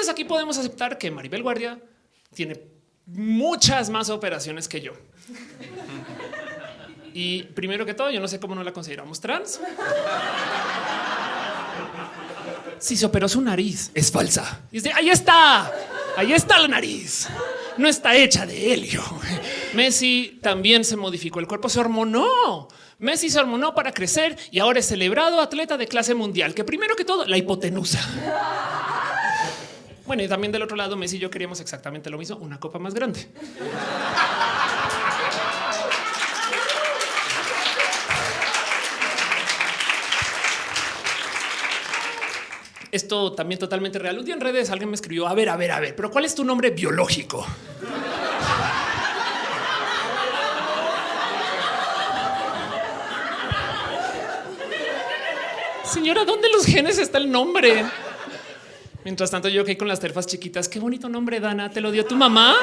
entonces aquí podemos aceptar que Maribel Guardia tiene muchas más operaciones que yo. Y primero que todo, yo no sé cómo no la consideramos trans. Si se operó su nariz, es falsa. Y dice, ahí está, ahí está la nariz. No está hecha de helio. Messi también se modificó el cuerpo, se hormonó. Messi se hormonó para crecer y ahora es celebrado atleta de clase mundial, que primero que todo, la hipotenusa. Bueno, y también del otro lado, Messi y yo queríamos exactamente lo mismo, una copa más grande. Esto también totalmente real. Un día en redes alguien me escribió, a ver, a ver, a ver, pero ¿cuál es tu nombre biológico? Señora, ¿dónde los genes está el nombre? Mientras tanto, yo que con las terfas chiquitas, qué bonito nombre, Dana. ¿Te lo dio tu mamá?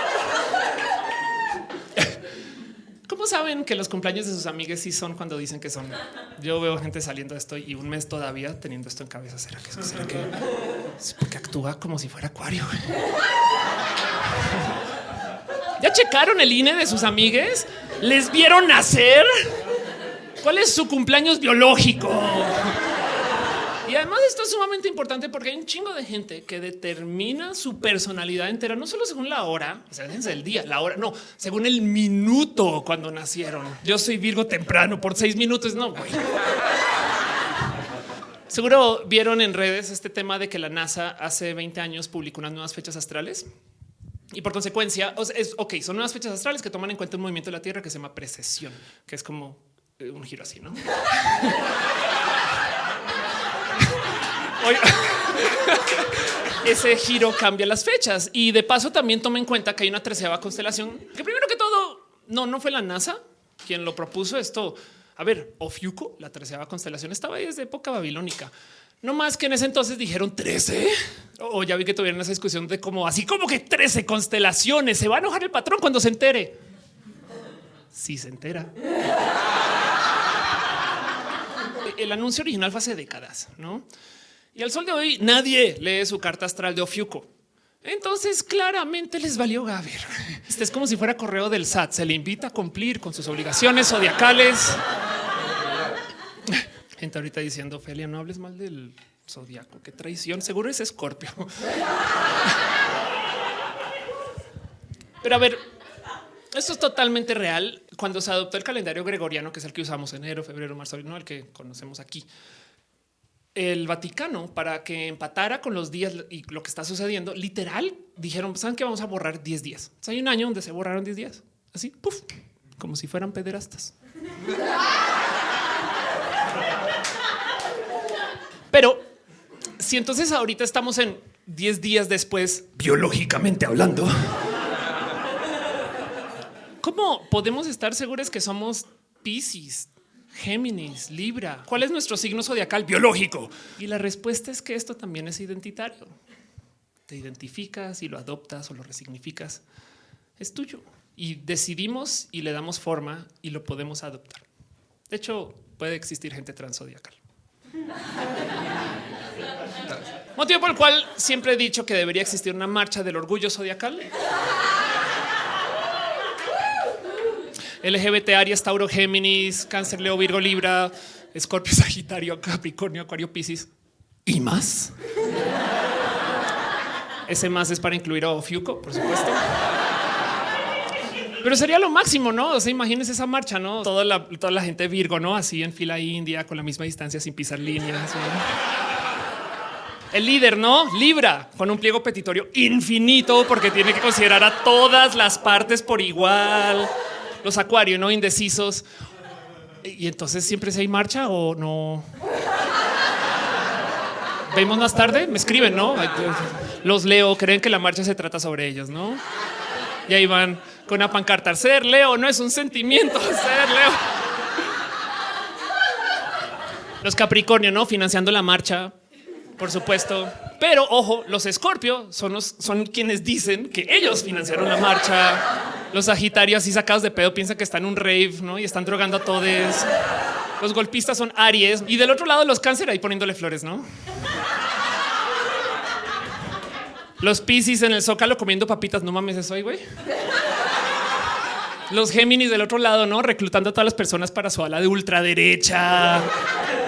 ¿Cómo saben que los cumpleaños de sus amigas sí son cuando dicen que son? Yo veo gente saliendo de esto y un mes todavía teniendo esto en cabeza. ¿Será que, será que porque actúa como si fuera acuario? ¿Ya checaron el INE de sus amigues? ¿Les vieron nacer? ¿Cuál es su cumpleaños biológico? Además esto es sumamente importante porque hay un chingo de gente que determina su personalidad entera, no solo según la hora, o sea, el día, la hora, no, según el minuto cuando nacieron. Yo soy Virgo temprano por seis minutos, no, güey. Seguro vieron en redes este tema de que la NASA hace 20 años publicó unas nuevas fechas astrales. Y por consecuencia, es ok, son nuevas fechas astrales que toman en cuenta un movimiento de la Tierra que se llama precesión, que es como eh, un giro así, ¿no? Ese giro cambia las fechas y de paso también toma en cuenta que hay una treceava constelación que primero que todo no, no fue la NASA quien lo propuso esto. A ver, Ofiuco, la treceava constelación estaba ahí desde época babilónica. No más que en ese entonces dijeron 13 o ya vi que tuvieron esa discusión de cómo así como que 13 constelaciones se va a enojar el patrón cuando se entere. Si se entera. El anuncio original fue hace décadas, no? Y al sol de hoy nadie lee su carta astral de Ofiuco. Entonces claramente les valió Gaber. Este es como si fuera correo del SAT. Se le invita a cumplir con sus obligaciones zodiacales. Gente ahorita diciendo, Felia, no hables mal del zodiaco. Qué traición. Seguro es Escorpio. Pero a ver, esto es totalmente real. Cuando se adoptó el calendario gregoriano, que es el que usamos enero, febrero, marzo, no el que conocemos aquí, el Vaticano para que empatara con los días y lo que está sucediendo, literal dijeron, saben que vamos a borrar 10 días. hay un año donde se borraron 10 días, así, puff, como si fueran pederastas. Pero si entonces ahorita estamos en 10 días después, biológicamente hablando, ¿cómo podemos estar seguros que somos Pisces, Géminis, Libra. ¿Cuál es nuestro signo zodiacal biológico? Y la respuesta es que esto también es identitario. Te identificas y lo adoptas o lo resignificas. Es tuyo y decidimos y le damos forma y lo podemos adoptar. De hecho, puede existir gente transzodiacal. Motivo por el cual siempre he dicho que debería existir una marcha del orgullo zodiacal. LGBT, Aries, Tauro, Géminis, Cáncer, Leo, Virgo, Libra, Escorpio, Sagitario, Capricornio, Acuario, Piscis y más. Ese más es para incluir a Ofiuco, por supuesto. Pero sería lo máximo, ¿no? O sea, imagínense esa marcha, ¿no? Toda la, toda la gente Virgo, ¿no? Así en fila india, con la misma distancia, sin pisar líneas. El líder, ¿no? Libra, con un pliego petitorio infinito, porque tiene que considerar a todas las partes por igual los acuarios, no indecisos. Y entonces siempre se hay marcha o no. Vemos más tarde, me escriben, no? Los leo, creen que la marcha se trata sobre ellos, no? Y ahí van con una pancarta. Ser Leo no es un sentimiento, ser Leo. Los Capricornio, no financiando la marcha, por supuesto. Pero ojo, los Escorpio son, son quienes dicen que ellos financiaron la marcha los Sagitarios así sacados de pedo piensan que están en un rave ¿no? y están drogando a todos. Los golpistas son Aries y del otro lado los cáncer ahí poniéndole flores, ¿no? Los Piscis en el Zócalo comiendo papitas. No mames, eso hoy, güey. Los Géminis del otro lado, ¿no? Reclutando a todas las personas para su ala de ultraderecha.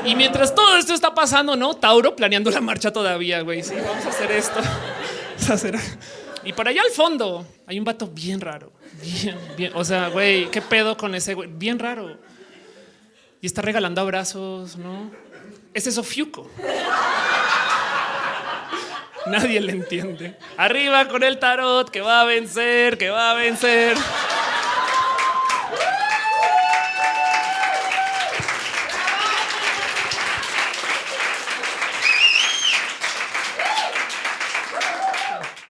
Y mientras todo esto está pasando, ¿no? Tauro planeando la marcha todavía, güey. Sí, vamos a hacer esto. Vamos a hacer... Y por allá al fondo hay un vato bien raro. Bien, bien. O sea, güey, ¿qué pedo con ese güey? Bien raro. Y está regalando abrazos, ¿no? Ese es. Nadie le entiende. Arriba con el tarot que va a vencer, que va a vencer.